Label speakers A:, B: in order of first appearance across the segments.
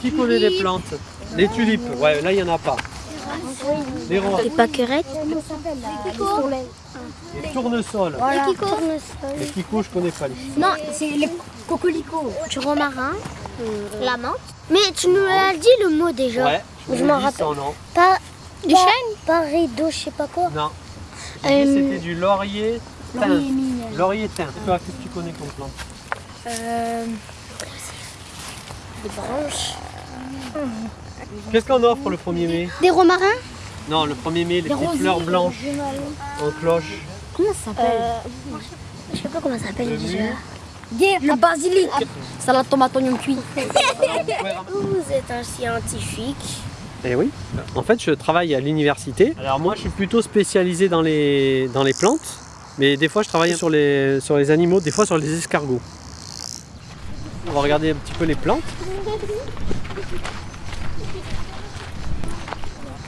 A: Qui connaît les plantes Les tulipes, ouais, là il n'y en a pas. Les roses,
B: Les pâquerettes.
A: les tournesols.
B: Les tournesols.
A: Les kikos, je connais pas. les-
C: Non, c'est les cocolicots.
B: Du romarin. La menthe. Mais tu nous as dit le mot déjà.
A: Ouais,
B: Je m'en rappelle. Pas,
C: Du chêne?
B: Pas rideau, je sais pas quoi.
A: Non.
B: Euh,
A: C'était du laurier thym.
C: Laurier
A: thym. Toi, qu'est-ce que tu connais comme plante?
B: Euh, des branches.
A: Qu'est-ce qu'on offre le 1er mai
B: Des romarins
A: Non, le 1er mai, les petites fleurs blanches en cloche.
B: Comment ça s'appelle Je sais pas comment ça s'appelle
A: Le
B: déjà.
A: mu.
C: Le basilic. Salade tomate oignon cuit.
B: Vous êtes un scientifique.
A: Eh oui. En fait, je travaille à l'université. Alors moi, je suis plutôt spécialisé dans les, dans les plantes, mais des fois, je travaille sur les, sur les animaux, des fois sur les escargots. On va regarder un petit peu les plantes.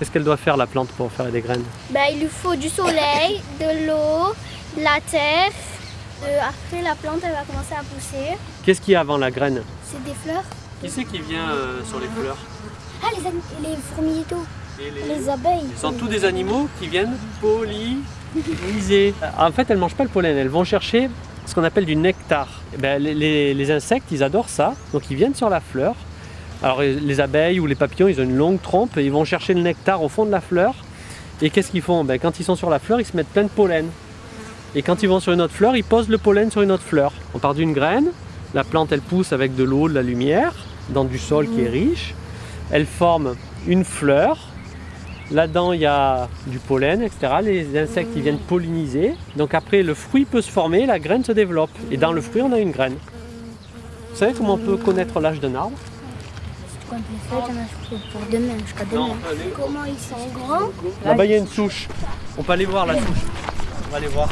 A: Qu'est-ce qu'elle doit faire la plante pour faire des graines
B: Bah, il lui faut du soleil, de l'eau, de la terre. Euh, après, la plante, elle va commencer à pousser.
A: Qu'est-ce qu'il y a avant la graine
B: C'est des fleurs.
A: Qui c'est qui vient euh, sur les fleurs
B: Ah, les, les fourmis et
A: les-
B: Les abeilles.
A: Ce sont tous des animaux qui viennent polliniser. En fait, elles ne mangent pas le pollen, elles vont chercher ce qu'on appelle du nectar. Eh ben, les, les- les insectes, ils adorent ça, donc ils viennent sur la fleur. Alors les abeilles ou les papillons, ils ont une longue trompe et ils vont chercher le nectar au fond de la fleur. Et qu'est-ce qu'ils font? Ben, Quand ils sont sur la fleur, ils se mettent plein de pollen. Et quand ils vont sur une autre fleur, ils posent le pollen sur une autre fleur. On part d'une graine, la plante elle pousse avec de l'eau, de la lumière, dans du sol qui est riche. Elle forme une fleur. Là-dedans, il y a du pollen, etc. Les insectes ils viennent polliniser. Donc après, le fruit peut se former, la graine se développe. Et dans le fruit, on a une graine. Vous savez comment on peut connaître l'âge d'un arbre?
B: Fait, il y a pour demain, jusqu'à demain. Comment ils sont grands
A: Là-bas, il y a une souche. On peut aller voir la souche. On va aller voir.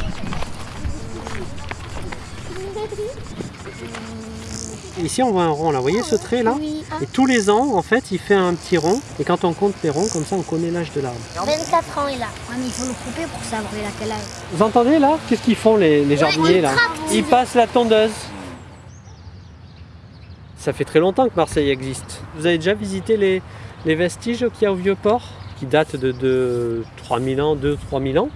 A: Ici, on voit un rond là. Vous voyez ce trait là
B: Oui.
A: Et tous les ans, en fait, il fait un petit rond. Et quand on compte les ronds, comme ça, on connaît l'âge de l'arbre.
B: 24 ans, il a.
C: Ouais, mais il faut le couper pour savoir il a quel âge.
A: Vous entendez là Qu'est-ce qu'ils font les, les jardiniers là Ils passent la tondeuse. Ça fait très longtemps que Marseille existe. Vous avez déjà visité les, les vestiges qu'il y a au Vieux-Port Qui datent de, de 3000 ans, 2-3000 ans.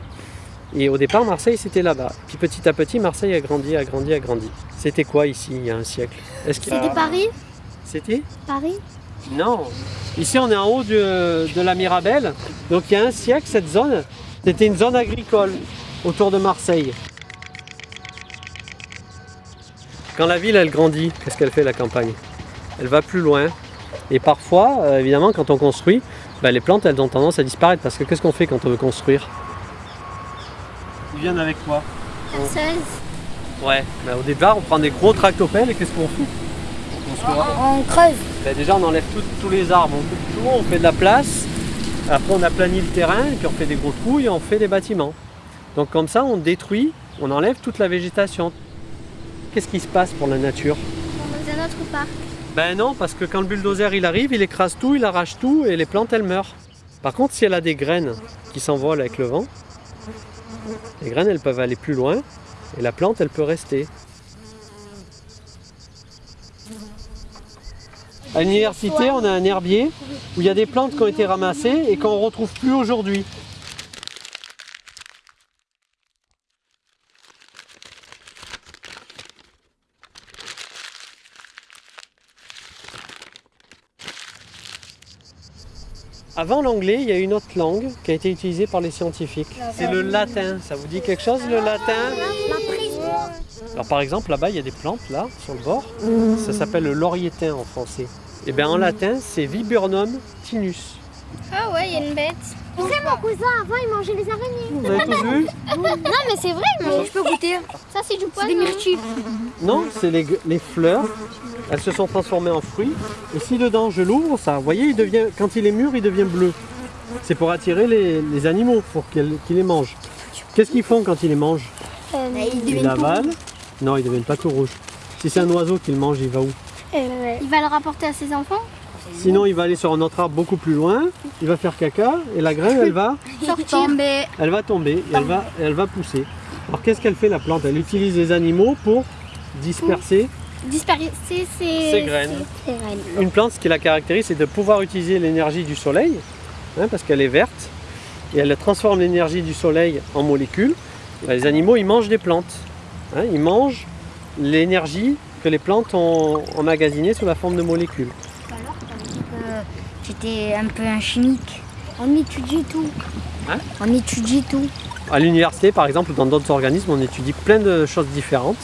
A: Et au départ, Marseille c'était là-bas. Puis petit à petit, Marseille a grandi, a grandi, a grandi. C'était quoi ici il y a un siècle?
B: C'était Paris?
A: C'était?
B: Paris?
A: Non. Ici, on est en haut de, de la Mirabelle. Donc, il y a un siècle, cette zone, c'était une zone agricole autour de Marseille. Quand la ville, elle grandit, qu'est-ce qu'elle fait, la campagne? Elle va plus loin. Et parfois, euh, évidemment, quand on construit, ben, les plantes, elles ont tendance à disparaître. Parce que qu'est-ce qu'on fait quand on veut construire? Ils viennent avec quoi?
B: 16.
A: Ouais. Ben, au départ, on prend des gros tractopelles et qu'est-ce qu'on fait On construit.
C: On creuse.
A: Ben, déjà, on enlève tout- tous les arbres, on coupe tout, on fait de la place. Après, on aplanit le terrain, et puis on fait des gros trous et on fait des bâtiments. Donc comme ça, on détruit, on enlève toute la végétation. Qu'est-ce qui se passe pour la nature
B: Dans un autre parc.
A: Ben non, parce que quand le bulldozer il arrive, il écrase tout, il arrache tout et les plantes elles meurent. Par contre, si elle a des graines qui s'envolent avec le vent, les graines elles peuvent aller plus loin et la plante elle peut rester. À l'université, on a un herbier où il y a des plantes qui ont été ramassées et qu'on ne retrouve plus aujourd'hui. Avant l'anglais, il y a une autre langue qui a été utilisée par les scientifiques. C'est le latin. Ça vous dit quelque chose le latin Alors par exemple, là-bas, il y a des plantes là sur le bord. Ça s'appelle le laurietin en français. Et bien en latin, c'est Viburnum tinus.
B: Ah ouais, il y a une bête. Tu sais, mon cousin, avant, il mangeait les araignées.
A: Vous avez vu
B: Non, mais c'est vrai, mais
C: Je peux goûter.
B: ça, c'est du
C: C'est
B: poison.
C: des myrtilles.
A: Non, c'est les, les fleurs. Elles se sont transformées en fruits. Et si dedans je l'ouvre, ça, vous voyez, il devient, quand il est mûr, il devient bleu. C'est pour attirer les, les animaux, pour qu'ils qu'ils les mangent. Qu'est-ce qu'ils font quand ils les mangent
B: Euh,
A: Ils l'avalent. Non, ils deviennent pas tout rouges. Si c'est un oiseau qui le mange, il va où
B: Il va le rapporter à ses enfants
A: Sinon, il va aller sur un autre arbre beaucoup plus loin. Il va faire caca et la graine, elle va,
C: Tomber.
A: elle va tomber et elle va, elle va pousser. Alors qu'est-ce qu'elle fait la plante? Elle utilise les animaux pour disperser
B: disperser ses,
A: Ses graines.
B: ses graines.
A: Une plante, ce qui la caractérise, c'est de pouvoir utiliser l'énergie du soleil, hein, parce qu'elle est verte, et elle transforme l'énergie du soleil en molécules. Les animaux, ils mangent des plantes. hein, ils mangent l'énergie que les plantes ont emmagasinée sous la forme de molécules.
C: Alors, tu étais un peu un chimique. On étudie tout.
A: Hein
C: On étudie tout.
A: À l'université, par exemple, ou dans d'autres organismes, on étudie plein de choses différentes.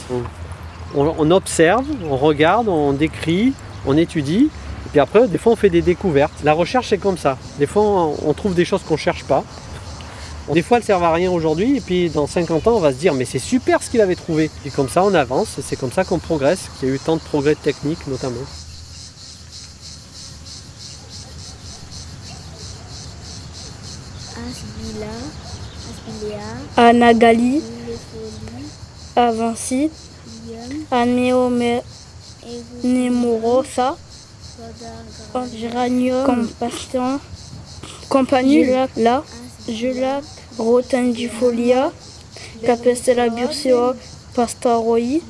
A: On, on- observe, on regarde, on décrit, on étudie. Et puis après, des fois, on fait des découvertes. La recherche, c'est comme ça. Des fois, on, on trouve des choses qu'on ne cherche pas. Des fois, elles servent à rien aujourd'hui. Et puis, dans 50 ans, on va se dire, mais c'est super ce qu'il avait trouvé. Et comme ça, on avance. Et c'est comme ça qu'on progresse. Qu'il y a eu tant de progrès techniques, notamment.
D: À Nagali, à Vinci, Nemorosa, Géranium, Compassion, Compagnie, là, Julac, Rotendifolia, Capestella bursea, Pastaroi,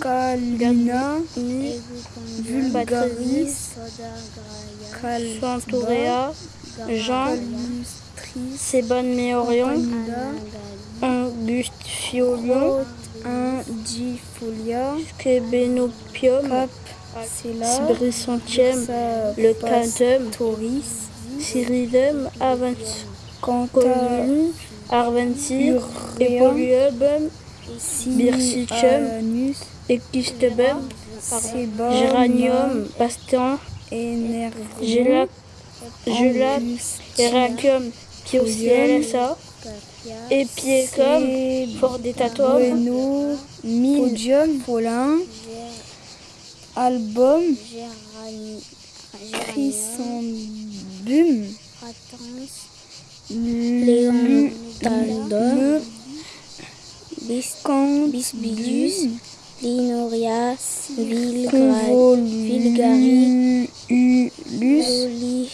D: Calina, Vulgaris, Chantorea, Jean, Seban Meorion,
B: Anagali,
D: Angustiolion,
C: Indifolia.
D: Skebenopium, Sibrisontium, le Tantum,
C: Tauris.
D: Cyrillum, Avancolum, Arventir, Epoliubum, Birsicum. Géranium, Bastion, Gélac, Gelac, Heracum, Piocielsa, Epiecum, Fordetatum,
C: Bueno. Podium. Paulin. Album.
B: Gérani,
C: Chrysambum.
B: Pratens,
C: Léon.
B: Taldon, Biscon, Bisbidus, Linorias, Vilgari. Loli,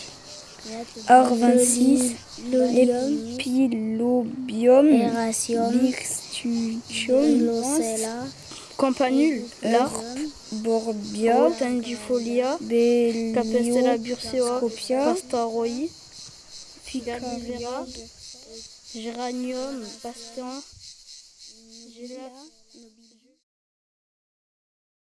C: R26. Birstucium.
B: Locella,
D: Campanule, Larp,
C: Borbia.
D: Rotendifolia, Capestella bursea. Pastaroi, Figalivera, Géranium, Gélac,